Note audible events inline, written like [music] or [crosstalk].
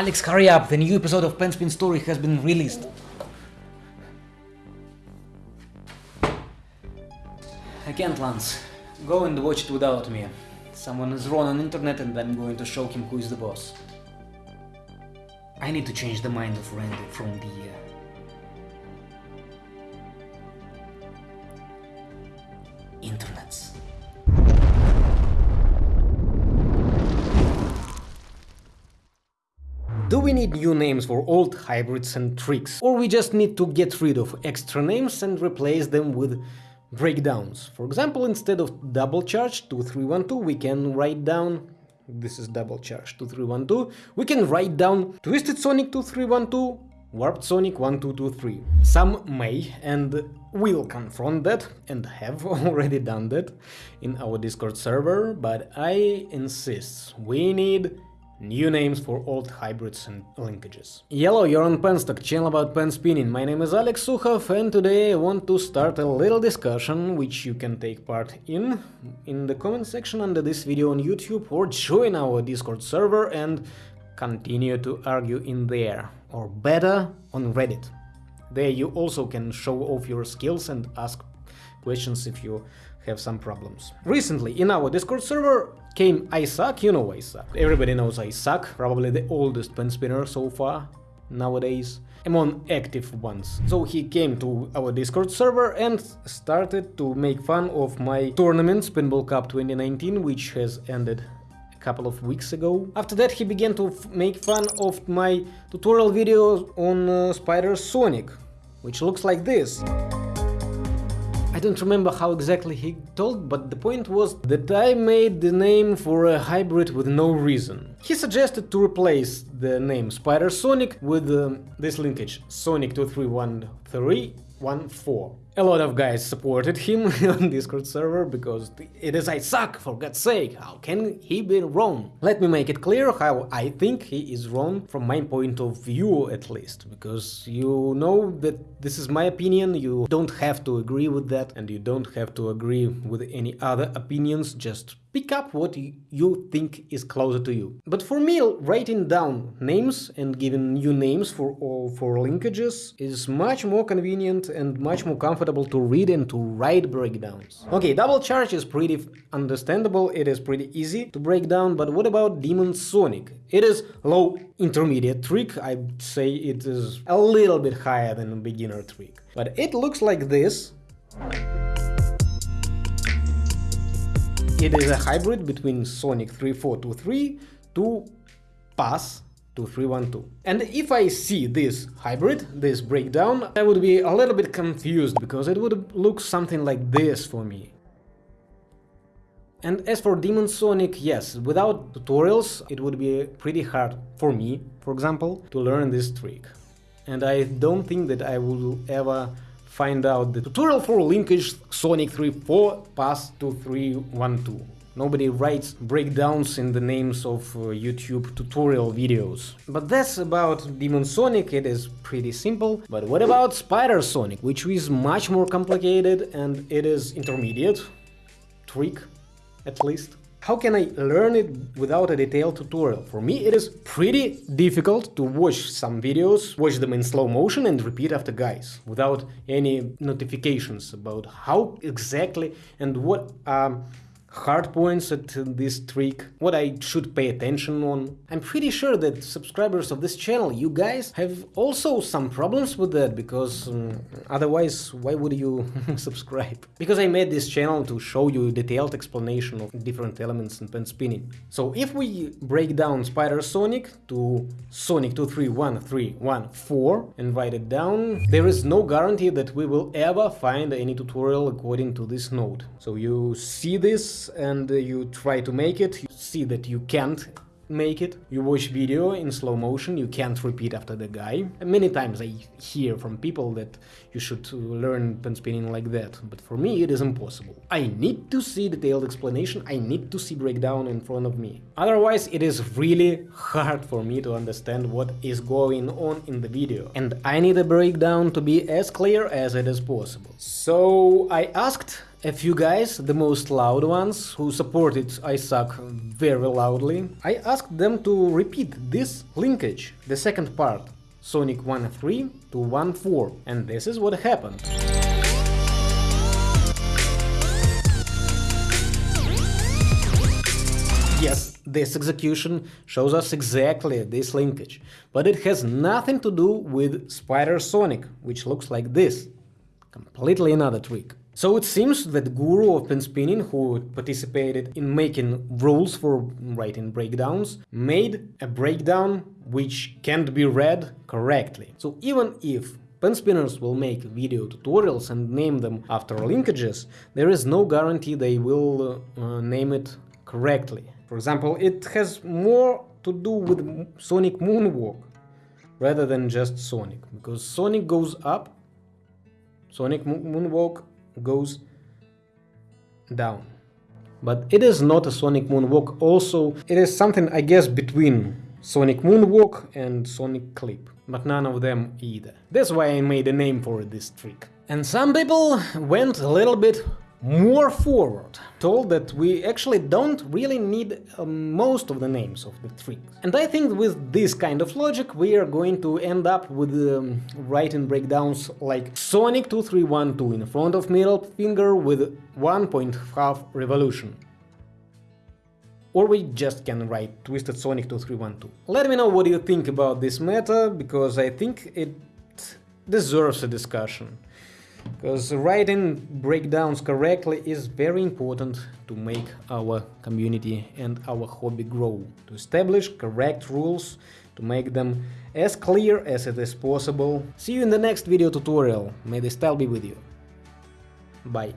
Alex, hurry up, the new episode of Pen Spin Story has been released. I can't, Lance. Go and watch it without me. Someone is wrong on internet and I'm going to show him who is the boss. I need to change the mind of Randy from the... Uh, Do we need new names for old hybrids and tricks? Or we just need to get rid of extra names and replace them with breakdowns? For example, instead of double charge 2312 we can write down this is double charge 2312 we can write down Twisted Sonic 2312 Warped Sonic 1223. Some may and will confront that and have [laughs] already done that in our Discord server, but I insist, we need New names for old hybrids and linkages. Yellow, you're on Penstock, channel about pen spinning. My name is Alex Sukhov and today I want to start a little discussion which you can take part in in the comment section under this video on YouTube or join our Discord server and continue to argue in there, or better, on Reddit. There you also can show off your skills and ask questions if you have some problems. Recently in our Discord server came Isaac, you know Isaac. Everybody knows Isaac, probably the oldest pen spinner so far nowadays among active ones. So he came to our Discord server and started to make fun of my tournament Spinball Cup 2019, which has ended a couple of weeks ago. After that he began to make fun of my tutorial video on uh, Spider Sonic, which looks like this. I don't remember how exactly he told, but the point was that I made the name for a hybrid with no reason. He suggested to replace the name Spider Sonic with um, this linkage Sonic 231314. A lot of guys supported him [laughs] on Discord server because it is Isaac, for God's sake, how can he be wrong? Let me make it clear how I think he is wrong from my point of view at least, because you know that this is my opinion, you don't have to agree with that and you don't have to agree with any other opinions, just pick up what you think is closer to you. But for me, writing down names and giving new names for for linkages is much more convenient and much more comfortable to read and to write breakdowns. Okay, double charge is pretty understandable, it is pretty easy to break down, but what about Demon Sonic? It is low intermediate trick, I'd say it is a little bit higher than a beginner trick. But it looks like this. It is a hybrid between Sonic 3423 to Pass 2312. And if I see this hybrid, this breakdown, I would be a little bit confused, because it would look something like this for me. And as for Demon Sonic, yes, without tutorials it would be pretty hard for me, for example, to learn this trick. And I don't think that I will ever find out the tutorial for linkage Sonic 3.4 pass 2312. Nobody writes breakdowns in the names of uh, YouTube tutorial videos. But that's about Demon Sonic, it is pretty simple. But what about Spider Sonic, which is much more complicated and it is intermediate, trick at least. How can I learn it without a detailed tutorial? For me it is pretty difficult to watch some videos, watch them in slow motion and repeat after guys, without any notifications about how exactly and what um, hard points at this trick, what I should pay attention on. I'm pretty sure that subscribers of this channel, you guys, have also some problems with that, because um, otherwise why would you [laughs] subscribe? Because I made this channel to show you a detailed explanation of different elements in pen spinning. So if we break down Spider Sonic to Sonic 231314 and write it down, there is no guarantee that we will ever find any tutorial according to this note. So you see this and you try to make it, you see that you can't make it. You watch video in slow motion, you can't repeat after the guy. And many times I hear from people that you should learn pen spinning like that, but for me it is impossible. I need to see detailed explanation, I need to see breakdown in front of me. Otherwise it is really hard for me to understand what is going on in the video. And I need a breakdown to be as clear as it is possible. So I asked a few guys, the most loud ones, who supported Isaac very loudly, I asked them to repeat this linkage, the second part, Sonic 1.3 to 1.4, and this is what happened. Yes, this execution shows us exactly this linkage, but it has nothing to do with Spider Sonic, which looks like this. Completely another trick. So it seems that Guru of pen spinning, who participated in making rules for writing breakdowns, made a breakdown which can't be read correctly. So even if pen spinners will make video tutorials and name them after linkages, there is no guarantee they will uh, name it correctly. For example, it has more to do with Sonic Moonwalk rather than just Sonic, because Sonic goes up, Sonic Moonwalk goes down. But it is not a Sonic Moonwalk also, it is something I guess between Sonic Moonwalk and Sonic Clip, but none of them either. That's why I made a name for this trick. And some people went a little bit more forward, told that we actually don't really need uh, most of the names of the tricks. And I think with this kind of logic we are going to end up with um, writing breakdowns like Sonic 2312 in front of middle finger with 1.5 revolution. Or we just can write Twisted Sonic 2312. Let me know what you think about this meta, because I think it deserves a discussion because writing breakdowns correctly is very important to make our community and our hobby grow, to establish correct rules, to make them as clear as it is possible. See you in the next video tutorial, may the style be with you. Bye.